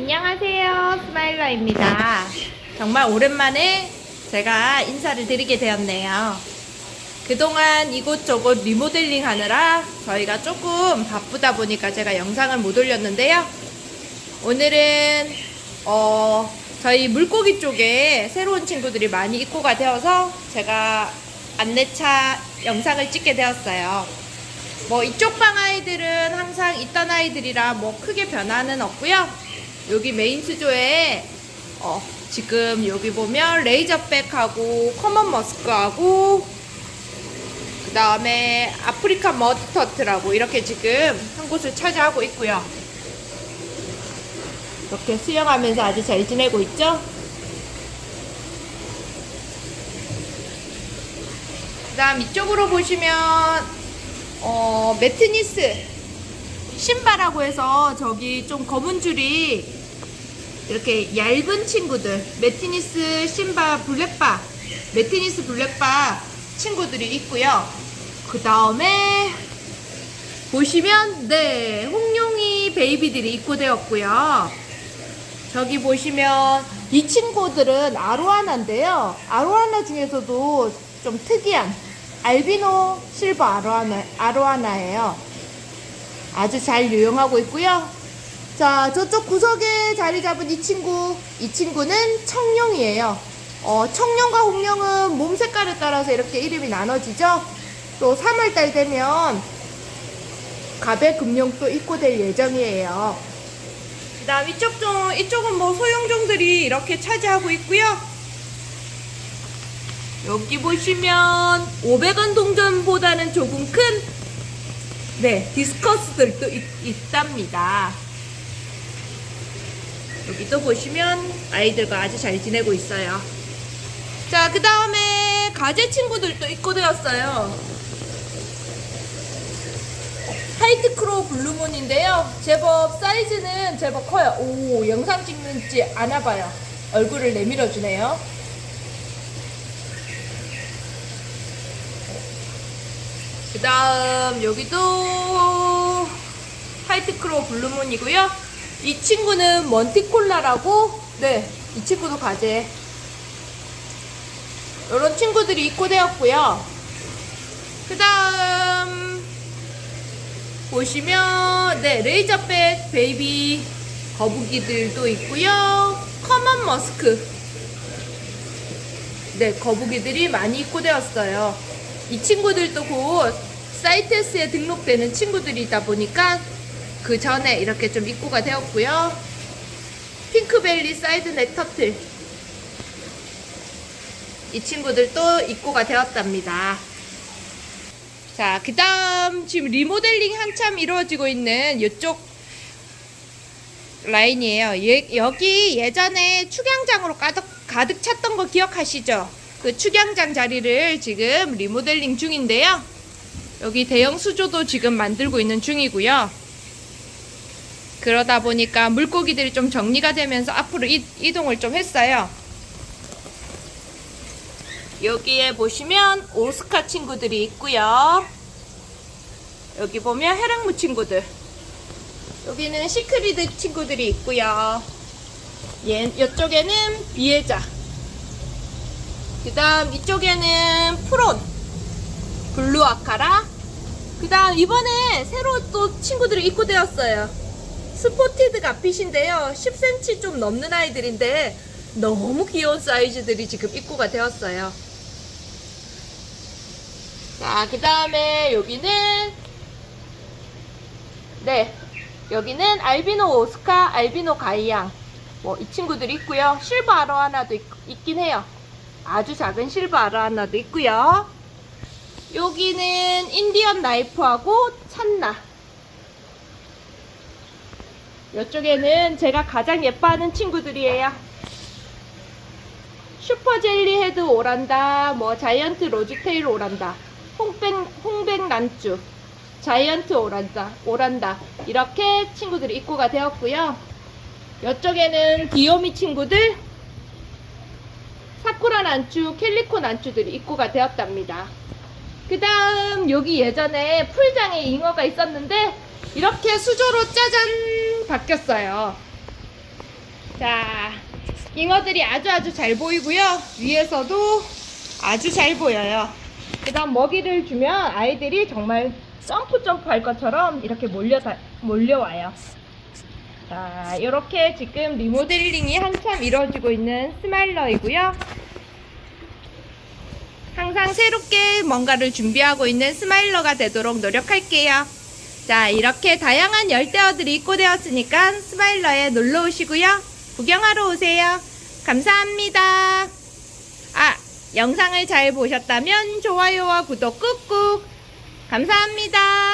안녕하세요. 스마일러입니다. 정말 오랜만에 제가 인사를 드리게 되었네요. 그동안 이곳저곳 리모델링 하느라 저희가 조금 바쁘다 보니까 제가 영상을 못 올렸는데요. 오늘은 어, 저희 물고기 쪽에 새로운 친구들이 많이 입고가 되어서 제가 안내차 영상을 찍게 되었어요. 뭐 이쪽 방 아이들은 항상 있던 아이들이라 뭐 크게 변화는 없고요. 여기 메인 수조에 어, 지금 여기 보면 razorback하고 common musk하고 그 다음에 아프리카 mud turtle이라고 이렇게 지금 한 곳을 차지하고 있고요. 이렇게 수영하면서 아주 잘 지내고 있죠? 그 다음 이쪽으로 보시면 어, 매트니스 신바라고 해서 저기 좀 검은 줄이 이렇게 얇은 친구들 매트니스 신바 블랙바 매트니스 블랙바 친구들이 있고요. 그 다음에 보시면 네 홍룡이 베이비들이 입고되었고요. 저기 보시면 이 친구들은 아로하나인데요. 아로하나 중에서도 좀 특이한 알비노 실버 아로하나, 아로하나예요. 아주 잘 유용하고 있고요 자, 저쪽 구석에 자리 잡은 이 친구, 이 친구는 청룡이에요. 어, 청룡과 홍룡은 몸 색깔에 따라서 이렇게 이름이 나눠지죠. 또 3월달 되면 가배 금룡도 입고될 예정이에요. 그 다음 이쪽 좀, 이쪽은 뭐 소형종들이 이렇게 차지하고 있고요. 여기 보시면 500원 동전보다는 조금 큰 네, discus들도 있, 있답니다. 여기도 보시면 아이들과 아주 잘 지내고 있어요. 자, 그 다음에 가재 친구들도 입고되었어요. white claw blue moon인데요. 제법 사이즈는 제법 커요. 오, 영상 찍는지 아나봐요. 얼굴을 내밀어 주네요. 그 다음 여기도 white claw blue moon이고요. 이 친구는 monticola라고 네, 이 친구도 가재 이런 친구들이 입고되었고요. 그 다음 보시면 네, razorback baby 거북이들도 있고요. common musk 네, 거북이들이 많이 입고되었어요. 이 친구들도 곧 CITES에 등록되는 친구들이다 보니까 그 전에 이렇게 좀 입고가 되었고요. pink belly sideneck turtle 이 친구들도 입고가 되었답니다. 자, 그 다음 지금 리모델링 한참 이루어지고 있는 이쪽 라인이에요. 예, 여기 예전에 축양장으로 가득, 가득 찼던 거 기억하시죠? 그 축양장 자리를 지금 리모델링 중인데요. 여기 대형 수조도 지금 만들고 있는 중이고요. 그러다 보니까 물고기들이 좀 정리가 되면서 앞으로 이, 이동을 좀 했어요. 여기에 보시면 오스카 친구들이 있고요. 여기 보면 해랑무 친구들. 여기는 시크리드 친구들이 있고요. 얘, 이쪽에는 비에자. 그 다음 이쪽에는 프론. 블루 아카라. 그 다음 이번에 새로 또 친구들이 입고되었어요. 스포티드 가핏인데요. 10cm 좀 넘는 아이들인데 너무 귀여운 사이즈들이 지금 입고가 되었어요. 자, 그 다음에 여기는 네, 여기는 알비노 오스카, 알비노 가이양 뭐 이 친구들이 있고요. 실버 아로하나도 있, 있긴 해요. 아주 작은 실버 아로하나도 있고요. 여기는 인디언 나이프하고 찬나 이쪽에는 제가 가장 예뻐하는 친구들이에요. super jelly head 오란다, 뭐 giant rosetail 오란다, 홍백, 홍백 난주, giant 오란다, 오란다 이렇게 친구들이 입고가 되었고요. 이쪽에는 디오미 친구들, 사쿠라 난주, calico 난주들이 입고가 되었답니다. 그 다음 여기 예전에 풀장에 잉어가 있었는데 이렇게 수조로 짜잔 바뀌었어요. 자, 잉어들이 아주 아주 잘 보이고요. 위에서도 아주 잘 보여요. 그 다음 먹이를 주면 아이들이 정말 점프 점프 할 것처럼 이렇게 몰려 몰려와요. 자, 이렇게 지금 리모델링이 한참 이루어지고 있는 스마일러이고요. 항상 새롭게 뭔가를 준비하고 있는 스마일러가 되도록 노력할게요. 자, 이렇게 다양한 열대어들이 입고되었으니까 스마일러에 놀러 오시고요. 구경하러 오세요. 감사합니다. 아, 영상을 잘 보셨다면 좋아요와 구독 꾹꾹. 감사합니다.